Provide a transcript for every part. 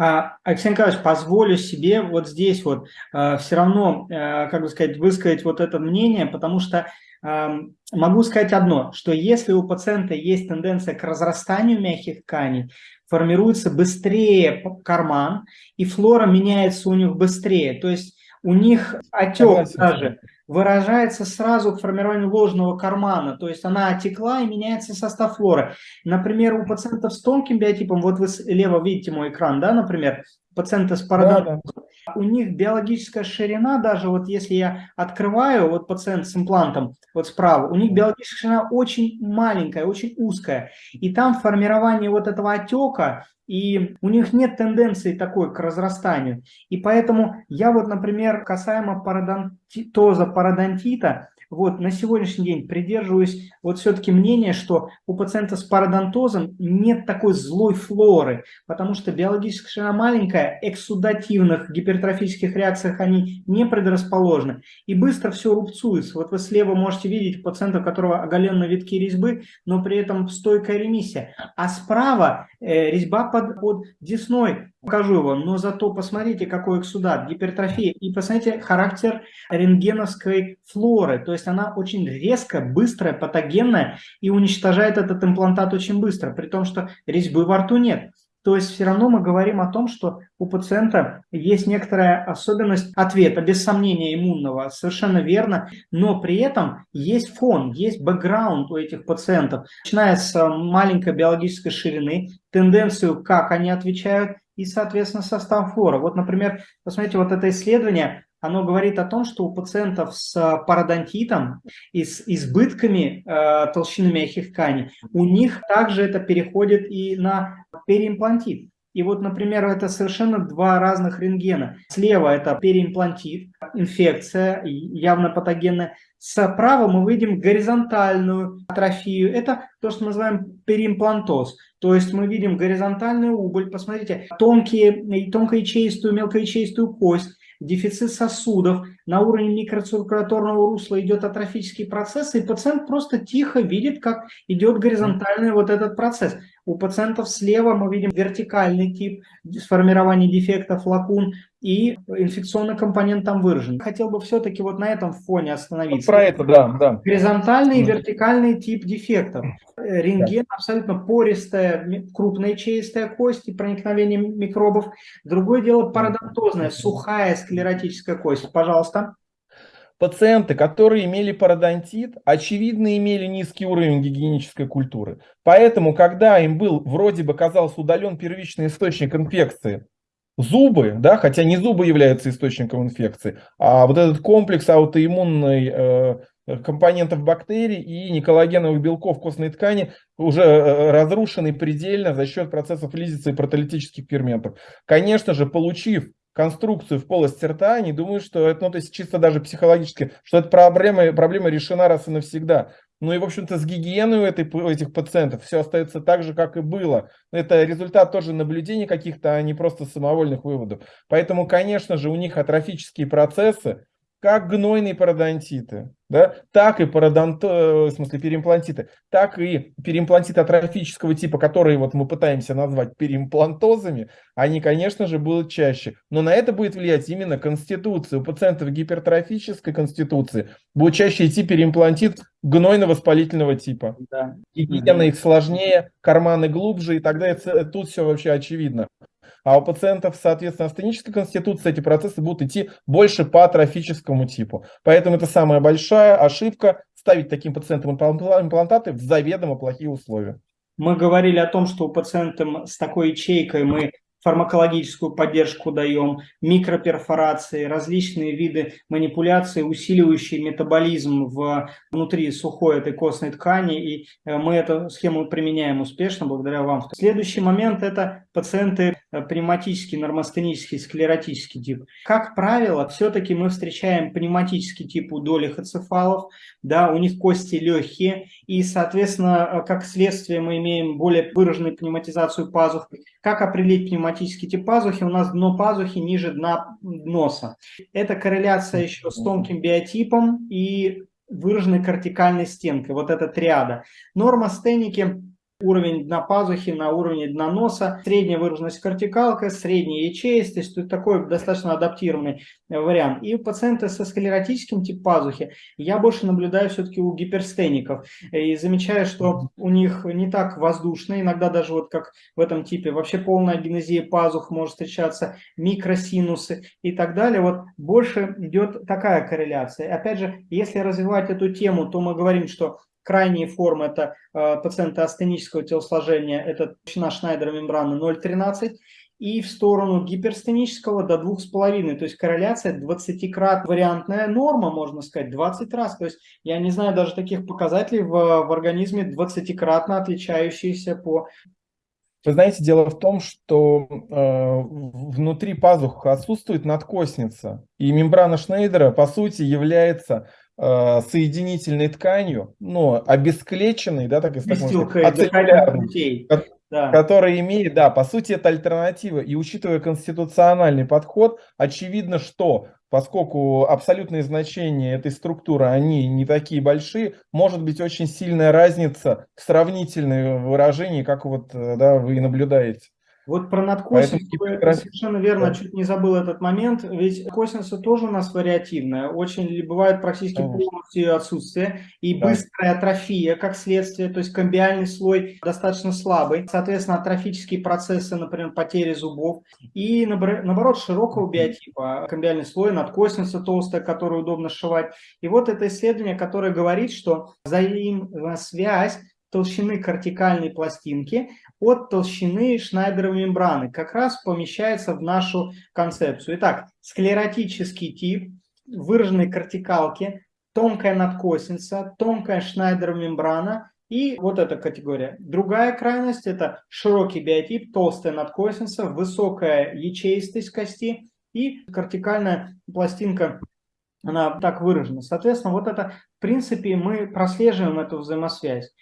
А, Алексей Николаевич, позволю себе вот здесь вот э, все равно, э, как бы сказать, высказать вот это мнение, потому что э, могу сказать одно, что если у пациента есть тенденция к разрастанию мягких тканей, формируется быстрее карман, и флора меняется у них быстрее, то есть у них отек даже выражается сразу к формированию ложного кармана, то есть она отекла и меняется состав флоры. Например, у пациентов с тонким биотипом, вот вы слева видите мой экран, да, например, пациенты с парадонтом, да, да. У них биологическая ширина, даже вот если я открываю, вот пациент с имплантом, вот справа, у них биологическая ширина очень маленькая, очень узкая, и там формирование вот этого отека и у них нет тенденции такой к разрастанию. И поэтому я вот, например, касаемо пародонтоза, пародонтита, вот на сегодняшний день придерживаюсь вот все-таки мнения, что у пациента с пародонтозом нет такой злой флоры, потому что биологическая ширина маленькая, эксудативных гипертрофических реакциях они не предрасположены, и быстро все рубцуется. Вот вы слева можете видеть пациента, у которого оголенные витки резьбы, но при этом стойкая ремиссия, а справа э, резьба под, под десной, покажу его, но зато посмотрите, какой эксудат, гипертрофия, и посмотрите характер рентгеновской флоры, то есть она очень резко, быстрая, патогенная и уничтожает этот имплантат очень быстро, при том, что резьбы во рту нет. То есть все равно мы говорим о том, что у пациента есть некоторая особенность ответа, без сомнения иммунного, совершенно верно, но при этом есть фон, есть бэкграунд у этих пациентов, начиная с маленькой биологической ширины, тенденцию, как они отвечают, и, соответственно, состав флора. Вот, например, посмотрите, вот это исследование, оно говорит о том, что у пациентов с пародонтитом и с избытками э, толщины мягких тканей, у них также это переходит и на переимплантит. И вот, например, это совершенно два разных рентгена. Слева это переимплантит, инфекция, явно патогенная. Справа мы видим горизонтальную атрофию. Это то, что мы называем переимплантоз. То есть мы видим горизонтальную убыль. Посмотрите, тонкие, тонкоячеистую, мелкоячеистую кость дефицит сосудов, на уровне микроциркуляторного русла идет атрофический процесс, и пациент просто тихо видит, как идет горизонтальный вот этот процесс. У пациентов слева мы видим вертикальный тип сформирования дефектов лакун, и инфекционный компонент там выражен. Хотел бы все-таки вот на этом фоне остановиться. Про это, да, да. Горизонтальный и вертикальный тип дефектов. Рентген абсолютно пористая, крупная чистая кость и проникновение микробов. Другое дело пародонтозная, сухая склеротическая кость. Пожалуйста. Пациенты, которые имели пародонтит, очевидно имели низкий уровень гигиенической культуры. Поэтому, когда им был, вроде бы казался удален первичный источник инфекции, зубы, да, хотя не зубы являются источником инфекции, а вот этот комплекс аутоиммунной э, компонентов бактерий и неколлагеновых белков костной ткани уже э, разрушенный предельно за счет процессов лизиса и протолитических ферментов. Конечно же, получив конструкцию в полости рта, они думают, что это, ну, то есть чисто даже психологически, что эта проблема, проблема решена раз и навсегда. Ну и, в общем-то, с гигиеной у, этой, у этих пациентов все остается так же, как и было. Это результат тоже наблюдений каких-то, а не просто самовольных выводов. Поэтому, конечно же, у них атрофические процессы, как гнойные пародонтиты, да, так и пародонт, э, в смысле переимплантиты, так и переимплантиты атрофического типа, которые вот мы пытаемся назвать переимплантозами, они, конечно же, будут чаще. Но на это будет влиять именно конституция. У пациентов гипертрофической конституции будет чаще идти переимплантит гнойно-воспалительного типа. Да. Гигиена их сложнее, карманы глубже, и тогда это, тут все вообще очевидно. А у пациентов, соответственно, астенической конституции эти процессы будут идти больше по атрофическому типу. Поэтому это самая большая ошибка ставить таким пациентам имплантаты в заведомо плохие условия. Мы говорили о том, что у пациентов с такой ячейкой мы фармакологическую поддержку даем, микроперфорации, различные виды манипуляции, усиливающие метаболизм в, внутри сухой этой костной ткани, и э, мы эту схему применяем успешно благодаря вам. Следующий момент – это пациенты э, пневматический, нормостенический, склеротический тип. Как правило, все-таки мы встречаем пневматический тип у долих ацефалов, да, у них кости легкие, и, соответственно, э, как следствие мы имеем более выраженную пневматизацию пазух. Как определить пневматический пневматический тип пазухи, у нас дно пазухи ниже дна носа. Это корреляция еще с тонким биотипом и выраженной кортикальной стенкой, вот эта триада. Норма стеники уровень дна пазухи на уровне дна носа, средняя выраженность кортикалка, средняя ячеистость, то есть такой достаточно адаптированный э, вариант. И у пациента со склеротическим тип пазухи я больше наблюдаю все-таки у гиперстеников и замечаю, что у них не так воздушно, иногда даже вот как в этом типе, вообще полная генезия пазух может встречаться, микросинусы и так далее. Вот больше идет такая корреляция. Опять же, если развивать эту тему, то мы говорим, что Крайние формы – это э, пациенты астенического телосложения, это толщина Шнайдера мембраны 0,13, и в сторону гиперстенического до 2,5, то есть корреляция 20-крат вариантная норма, можно сказать, 20 раз. То есть я не знаю даже таких показателей в, в организме 20-кратно отличающиеся по... Вы знаете, дело в том, что э, внутри пазух отсутствует надкосница, и мембрана Шнейдера, по сути, является соединительной тканью, но обесклеченной, да, так и ацеллярной, да. который имеет, да, по сути это альтернатива. И учитывая конституциональный подход, очевидно, что поскольку абсолютные значения этой структуры, они не такие большие, может быть очень сильная разница в сравнительном выражении, как вот э, да, вы наблюдаете. Вот про надкосинус Поэтому... совершенно верно, да. чуть не забыл этот момент, ведь косинуса тоже у нас вариативная, очень бывает практически полностью отсутствие, и да. быстрая атрофия как следствие, то есть комбиальный слой достаточно слабый, соответственно, атрофические процессы, например, потери зубов, и наоборот, широкого биотипа, комбиальный слой, надкосинуса толстая, которую удобно сшивать. И вот это исследование, которое говорит, что взаимосвязь толщины кортикальной пластинки от толщины шнайдеровой мембраны. Как раз помещается в нашу концепцию. Итак, склеротический тип выраженной кортикалки, тонкая надкосница, тонкая шнайдеровая мембрана и вот эта категория. Другая крайность – это широкий биотип, толстая надкосница, высокая ячеистость кости и кортикальная пластинка она так выражена. Соответственно, вот это, в принципе, мы прослеживаем эту взаимосвязь.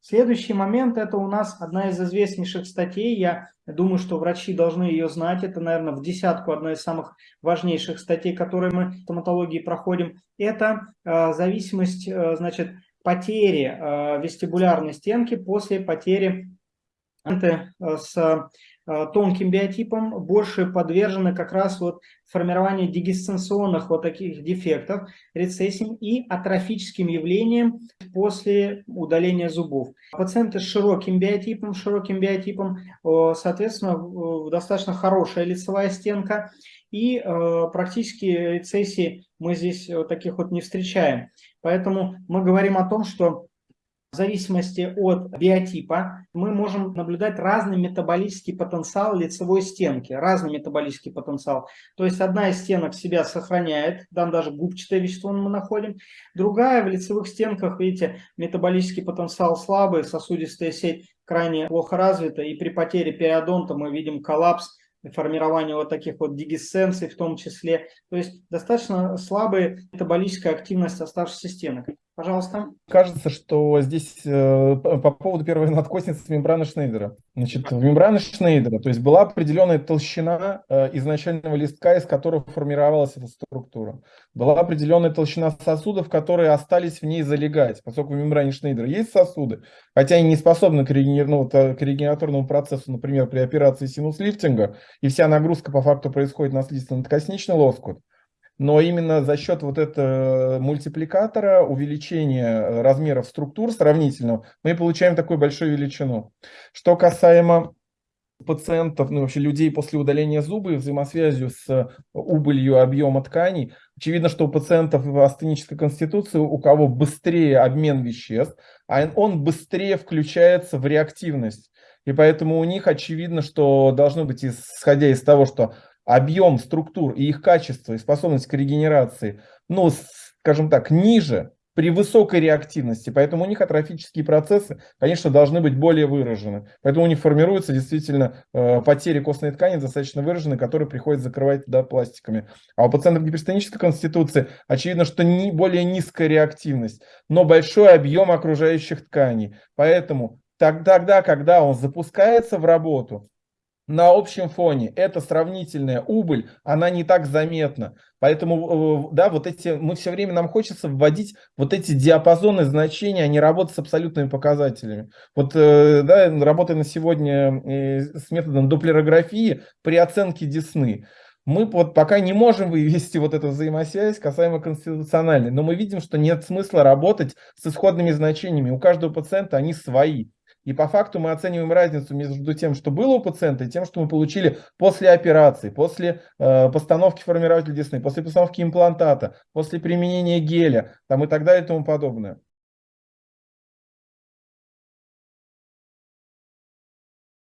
Следующий момент – это у нас одна из известнейших статей. Я думаю, что врачи должны ее знать. Это, наверное, в десятку одна из самых важнейших статей, которые мы в стоматологии проходим. Это э, зависимость, э, значит, потери э, вестибулярной стенки после потери э, с тонким биотипам больше подвержены как раз вот формированию дегистенционных вот таких дефектов, рецессиям и атрофическим явлениям после удаления зубов. Пациенты с широким биотипом, широким биотипом, соответственно, достаточно хорошая лицевая стенка, и э, практически рецессии мы здесь таких вот не встречаем. Поэтому мы говорим о том, что в зависимости от биотипа мы можем наблюдать разный метаболический потенциал лицевой стенки, разный метаболический потенциал. То есть одна из стенок себя сохраняет, там даже губчатое вещество мы находим, другая в лицевых стенках, видите, метаболический потенциал слабый, сосудистая сеть крайне плохо развита, и при потере периодонта мы видим коллапс, формирование вот таких вот дигесценций в том числе. То есть достаточно слабая метаболическая активность оставшихся стенок. Пожалуйста. Кажется, что здесь э, по поводу первой надкосницы мембраны Шнейдера. Значит, в мембране Шнейдера, то есть была определенная толщина э, изначального листка, из которого формировалась эта структура. Была определенная толщина сосудов, которые остались в ней залегать, поскольку в мембране Шнейдера есть сосуды, хотя они не способны к, регенер... ну, к регеняторному процессу, например, при операции синус-лифтинга, и вся нагрузка по факту происходит на слизистно-надкосничный лоскут но именно за счет вот этого мультипликатора, увеличения размеров структур сравнительного, мы получаем такую большую величину. Что касаемо пациентов, ну вообще людей после удаления зуба и взаимосвязью с убылью объема тканей, очевидно, что у пациентов в астенической конституции, у кого быстрее обмен веществ, а он быстрее включается в реактивность. И поэтому у них очевидно, что должно быть, исходя из того, что объем структур и их качество и способность к регенерации, ну, скажем так, ниже при высокой реактивности, поэтому у них атрофические процессы, конечно, должны быть более выражены. Поэтому у них формируются действительно э, потери костной ткани достаточно выражены, которые приходится закрывать да, пластиками. А у пациентов гиперстенической конституции очевидно, что не более низкая реактивность, но большой объем окружающих тканей. Поэтому тогда, когда он запускается в работу, на общем фоне эта сравнительная убыль, она не так заметна. Поэтому, э, да, вот эти, мы все время, нам хочется вводить вот эти диапазоны значений, а не работать с абсолютными показателями. Вот, э, да, работая на сегодня э, с методом дуплерографии при оценке десны, мы вот пока не можем вывести вот эту взаимосвязь касаемо конституциональной, но мы видим, что нет смысла работать с исходными значениями. У каждого пациента они свои. И по факту мы оцениваем разницу между тем, что было у пациента, и тем, что мы получили после операции, после э, постановки формирователя десны, после постановки имплантата, после применения геля там, и так далее и тому подобное.